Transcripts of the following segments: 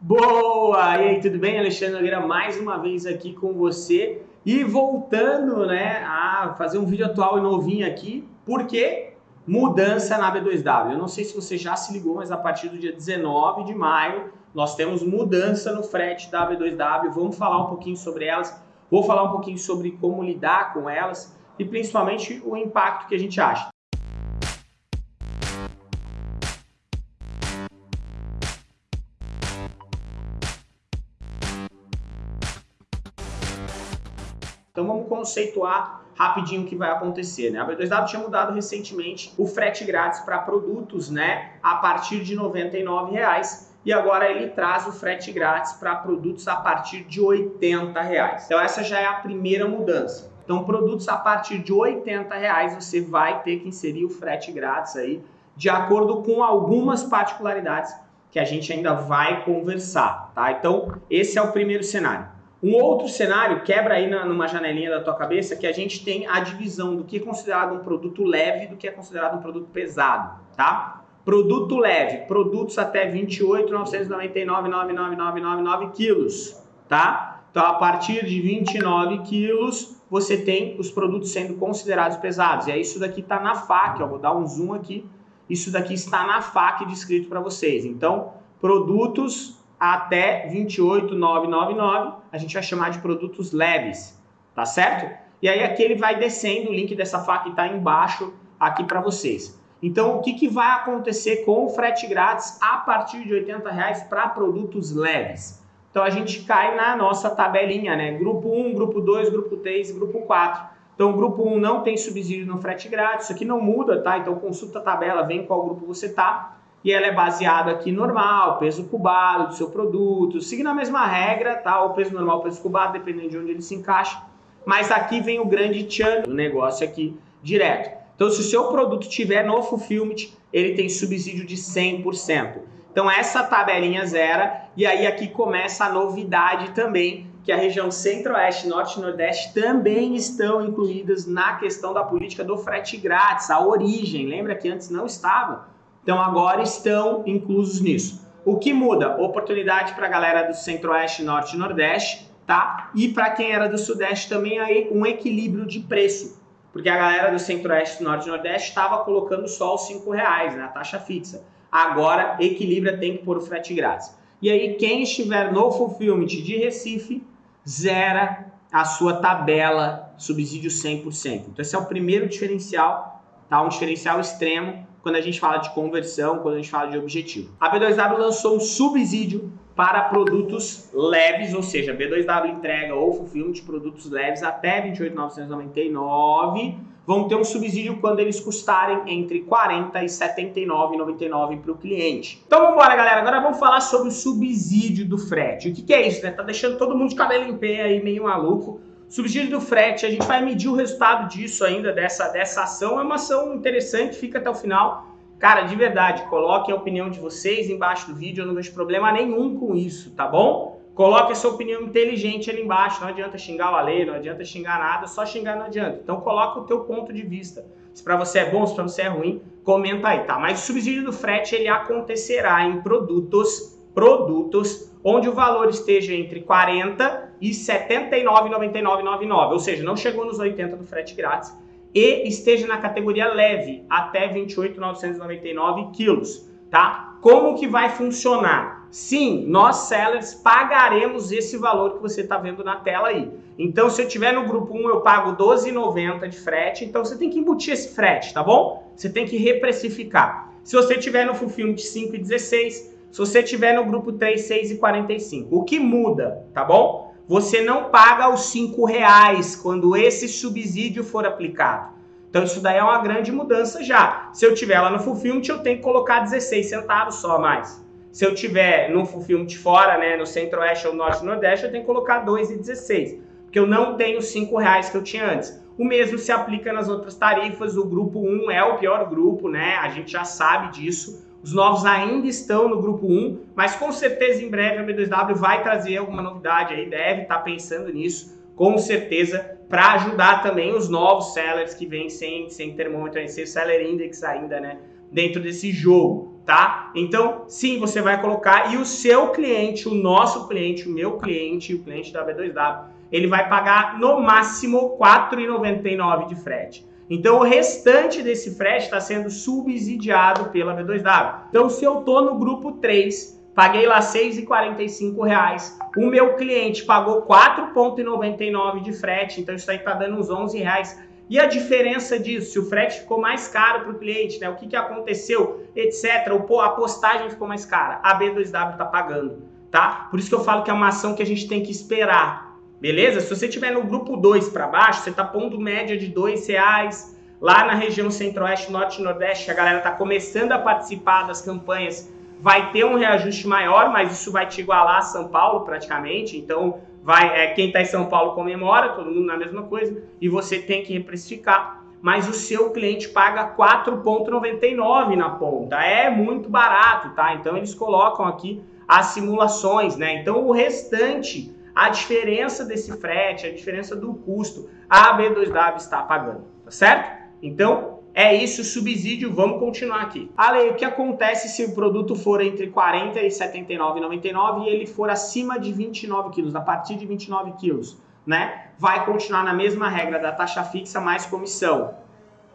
Boa! E aí, tudo bem? Alexandre Nogueira mais uma vez aqui com você e voltando né, a fazer um vídeo atual e novinho aqui, porque mudança na B2W. Eu não sei se você já se ligou, mas a partir do dia 19 de maio nós temos mudança no frete da B2W. Vamos falar um pouquinho sobre elas, vou falar um pouquinho sobre como lidar com elas e principalmente o impacto que a gente acha. Então vamos conceituar rapidinho o que vai acontecer, né? A B2W tinha mudado recentemente o frete grátis para produtos, né, a partir de R$ 99,00 e agora ele traz o frete grátis para produtos a partir de R$ 80,00. Então essa já é a primeira mudança. Então produtos a partir de R$ 80,00 você vai ter que inserir o frete grátis aí, de acordo com algumas particularidades que a gente ainda vai conversar, tá? Então esse é o primeiro cenário. Um outro cenário, quebra aí na, numa janelinha da tua cabeça, que a gente tem a divisão do que é considerado um produto leve do que é considerado um produto pesado, tá? Produto leve, produtos até 28.999.99999 quilos, tá? Então, a partir de 29 quilos, você tem os produtos sendo considerados pesados. E aí, isso daqui está na FAQ, vou dar um zoom aqui. Isso daqui está na FAQ descrito para vocês. Então, produtos até 28,999, a gente vai chamar de produtos leves, tá certo? E aí aqui ele vai descendo, o link dessa faca está embaixo aqui para vocês. Então, o que, que vai acontecer com o frete grátis a partir de 80 reais para produtos leves? Então, a gente cai na nossa tabelinha, né? Grupo 1, grupo 2, grupo 3 grupo 4. Então, o grupo 1 não tem subsídio no frete grátis, isso aqui não muda, tá? Então, consulta a tabela, vem qual grupo você tá e ela é baseada aqui normal, peso cubado do seu produto, seguindo a mesma regra, tá? O peso normal, peso cubado, dependendo de onde ele se encaixa. Mas aqui vem o grande tchan do negócio aqui direto. Então, se o seu produto tiver no Fulfillment, ele tem subsídio de 100%. Então, essa tabelinha zera, e aí aqui começa a novidade também, que a região Centro-Oeste, Norte e Nordeste também estão incluídas na questão da política do frete grátis, a origem. Lembra que antes não estavam? Então agora estão inclusos nisso. O que muda? Oportunidade para a galera do Centro-Oeste, Norte e Nordeste, tá? E para quem era do Sudeste também aí um equilíbrio de preço. Porque a galera do Centro-Oeste, Norte e Nordeste estava colocando só os 5 reais, né? Taxa fixa. Agora equilibra, tem que pôr o frete grátis. E aí quem estiver no Fulfillment de Recife, zera a sua tabela subsídio 100%. Então esse é o primeiro diferencial, tá? Um diferencial extremo quando a gente fala de conversão, quando a gente fala de objetivo. A B2W lançou um subsídio para produtos leves, ou seja, B2W entrega ou fulfillment de produtos leves até 28.999 vão ter um subsídio quando eles custarem entre 40 e 79,99 para o cliente. Então vamos embora, galera. Agora vamos falar sobre o subsídio do frete. O que, que é isso, né? Tá deixando todo mundo de cabelo em pé aí, meio maluco. Subsídio do frete, a gente vai medir o resultado disso ainda, dessa, dessa ação. É uma ação interessante, fica até o final. Cara, de verdade, coloquem a opinião de vocês embaixo do vídeo, eu não vejo problema nenhum com isso, tá bom? Coloque a sua opinião inteligente ali embaixo, não adianta xingar o Ale, não adianta xingar nada, só xingar não adianta. Então coloca o teu ponto de vista. Se para você é bom, se para você é ruim, comenta aí, tá? Mas o subsídio do frete, ele acontecerá em produtos, produtos, onde o valor esteja entre 40 e 79,99,99, ou seja, não chegou nos 80 do frete grátis, e esteja na categoria leve, até 28,999 quilos, tá? Como que vai funcionar? Sim, nós sellers pagaremos esse valor que você está vendo na tela aí. Então, se eu tiver no grupo 1, eu pago 12,90 de frete, então você tem que embutir esse frete, tá bom? Você tem que reprecificar. Se você tiver no Fulfillment 5,16, se você tiver no grupo 3, 6 e 45. O que muda, tá bom? Você não paga os cinco reais quando esse subsídio for aplicado. Então isso daí é uma grande mudança já. Se eu tiver lá no Fulfillment, eu tenho que colocar 16 centavos só a mais. Se eu tiver no Fulfillment fora, né, no Centro-Oeste ou Norte Nordeste, eu tenho que colocar 2,16. Porque eu não tenho 5 reais que eu tinha antes. O mesmo se aplica nas outras tarifas. O grupo 1 é o pior grupo, né? A gente já sabe disso. Os novos ainda estão no grupo 1, mas com certeza em breve a B2W vai trazer alguma novidade aí, deve estar tá pensando nisso, com certeza, para ajudar também os novos sellers que vêm sem, sem termômetro, sem seller index ainda, né, dentro desse jogo. tá? Então, sim, você vai colocar e o seu cliente, o nosso cliente, o meu cliente, o cliente da B2W, ele vai pagar no máximo R$ 4,99 de frete. Então, o restante desse frete está sendo subsidiado pela B2W. Então, se eu estou no grupo 3, paguei lá R$ 6,45, o meu cliente pagou R$ 4,99 de frete, então isso aí está dando uns 11 reais e a diferença disso, se o frete ficou mais caro para o cliente, né? o que, que aconteceu, etc. A postagem ficou mais cara, a B2W está pagando, tá? Por isso que eu falo que é uma ação que a gente tem que esperar, beleza? Se você estiver no grupo 2 para baixo, você está pondo média de R$ reais lá na região centro-oeste, norte e nordeste, a galera está começando a participar das campanhas, vai ter um reajuste maior, mas isso vai te igualar a São Paulo praticamente, então vai, é, quem está em São Paulo comemora, todo mundo na mesma coisa, e você tem que reprecificar, mas o seu cliente paga 4,99 na ponta. É muito barato, tá? Então eles colocam aqui as simulações, né? Então o restante, a diferença desse frete, a diferença do custo, a B2W está pagando, tá certo? Então é isso, subsídio, vamos continuar aqui. Ale, o que acontece se o produto for entre 40 e 79,99 e ele for acima de 29 quilos, a partir de 29 quilos, né? Vai continuar na mesma regra da taxa fixa mais comissão,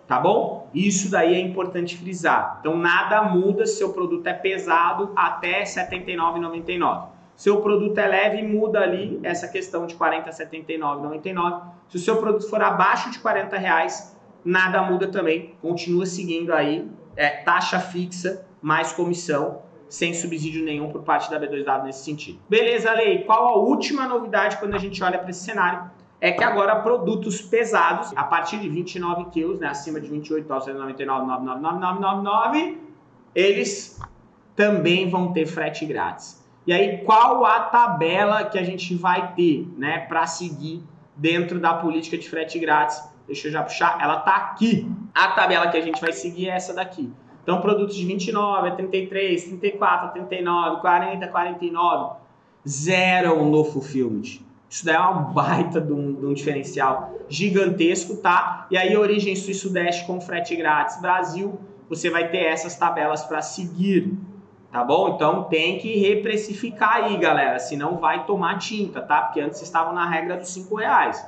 tá bom? Isso daí é importante frisar. Então nada muda se o produto é pesado até 79,99. Se o produto é leve, muda ali essa questão de 40 a 79,99. Se o seu produto for abaixo de 40 reais, nada muda também, continua seguindo aí é, taxa fixa mais comissão, sem subsídio nenhum por parte da B2W nesse sentido. Beleza, Lei? Qual a última novidade quando a gente olha para esse cenário? É que agora produtos pesados, a partir de 29 quilos, né, acima de 28, 999, eles também vão ter frete grátis. E aí, qual a tabela que a gente vai ter né, para seguir dentro da política de frete grátis? Deixa eu já puxar. Ela tá aqui. A tabela que a gente vai seguir é essa daqui. Então, produtos de 29, 33, 34, 39, 40, 49, zero no fulfillment. Isso daí é uma baita de um, de um, diferencial gigantesco, tá? E aí, origem sul e sudeste com frete grátis. Brasil, você vai ter essas tabelas para seguir, tá bom? Então, tem que reprecificar aí, galera, senão vai tomar tinta, tá? Porque antes estavam na regra dos 5 reais.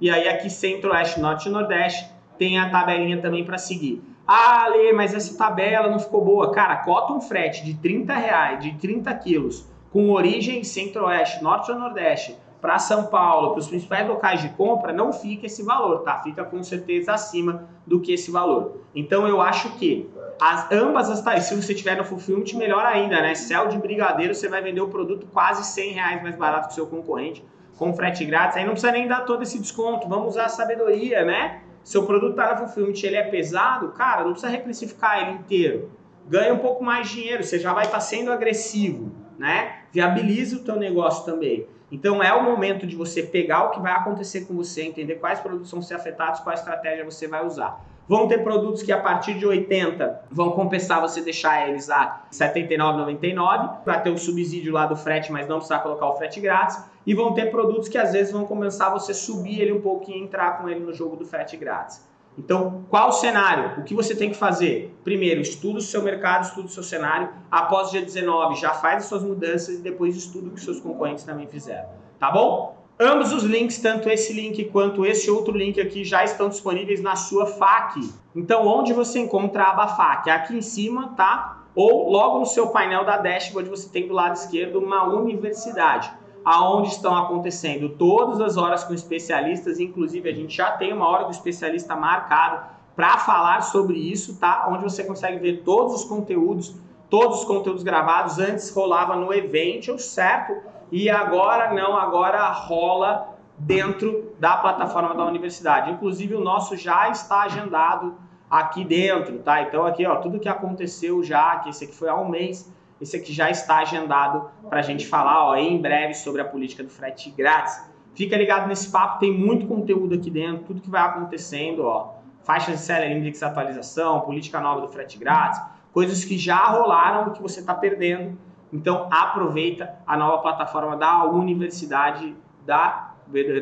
E aí aqui centro, oeste, norte e nordeste tem a tabelinha também para seguir. Ah, Lê, mas essa tabela não ficou boa. Cara, cota um frete de 30 reais, de 30 quilos, com origem centro-oeste, norte ou nordeste, para São Paulo, para os principais locais de compra, não fica esse valor, tá? Fica com certeza acima do que esse valor. Então eu acho que as, ambas as tarifas, se você tiver no Fulfillment, melhor ainda, né? Céu de brigadeiro, você vai vender o produto quase 100 reais mais barato que o seu concorrente com frete grátis, aí não precisa nem dar todo esse desconto, vamos usar a sabedoria, né? Seu produto está no Fulfillment ele é pesado, cara, não precisa reprecificar ele inteiro. Ganha um pouco mais de dinheiro, você já vai estar tá sendo agressivo, né? Viabiliza o teu negócio também. Então é o momento de você pegar o que vai acontecer com você, entender quais produtos vão ser afetados, qual estratégia você vai usar. Vão ter produtos que a partir de 80 vão compensar você deixar eles a 79,99 para ter o subsídio lá do frete, mas não precisar colocar o frete grátis. E vão ter produtos que às vezes vão compensar você subir ele um pouquinho e entrar com ele no jogo do frete grátis. Então, qual o cenário? O que você tem que fazer? Primeiro, estuda o seu mercado, estuda o seu cenário. Após o dia 19, já faz as suas mudanças e depois estuda o que seus concorrentes também fizeram. Tá bom? Ambos os links, tanto esse link quanto esse outro link aqui, já estão disponíveis na sua FAQ. Então, onde você encontra a aba FAQ? Aqui em cima, tá? Ou logo no seu painel da dashboard, você tem do lado esquerdo uma universidade, aonde estão acontecendo todas as horas com especialistas, inclusive a gente já tem uma hora com especialista marcada para falar sobre isso, tá? Onde você consegue ver todos os conteúdos, todos os conteúdos gravados, antes rolava no evento, certo? e agora não, agora rola dentro da plataforma da universidade. Inclusive o nosso já está agendado aqui dentro, tá? Então aqui, ó, tudo que aconteceu já, que esse aqui foi há um mês, esse aqui já está agendado para a gente falar, ó, em breve sobre a política do frete grátis. Fica ligado nesse papo, tem muito conteúdo aqui dentro, tudo que vai acontecendo, ó, faixas de Seller Index atualização, política nova do frete grátis, coisas que já rolaram que você está perdendo então aproveita a nova plataforma da universidade da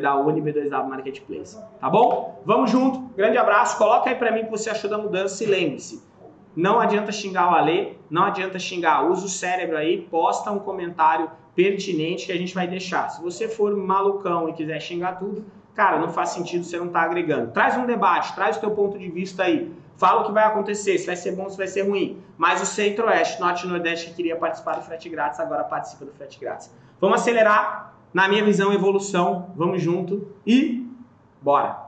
da Uni B2W Marketplace. Tá bom? Vamos junto. Grande abraço. Coloca aí para mim o que você achou da mudança e lembre-se, não adianta xingar o Ale, não adianta xingar, usa o cérebro aí, posta um comentário pertinente que a gente vai deixar. Se você for malucão e quiser xingar tudo, cara, não faz sentido, você não tá agregando. Traz um debate, traz o teu ponto de vista aí. Fala o que vai acontecer, se vai ser bom, se vai ser ruim. Mas o Centro-Oeste, Norte e Nordeste que queria participar do frete grátis, agora participa do frete grátis. Vamos acelerar, na minha visão, evolução. Vamos junto e bora!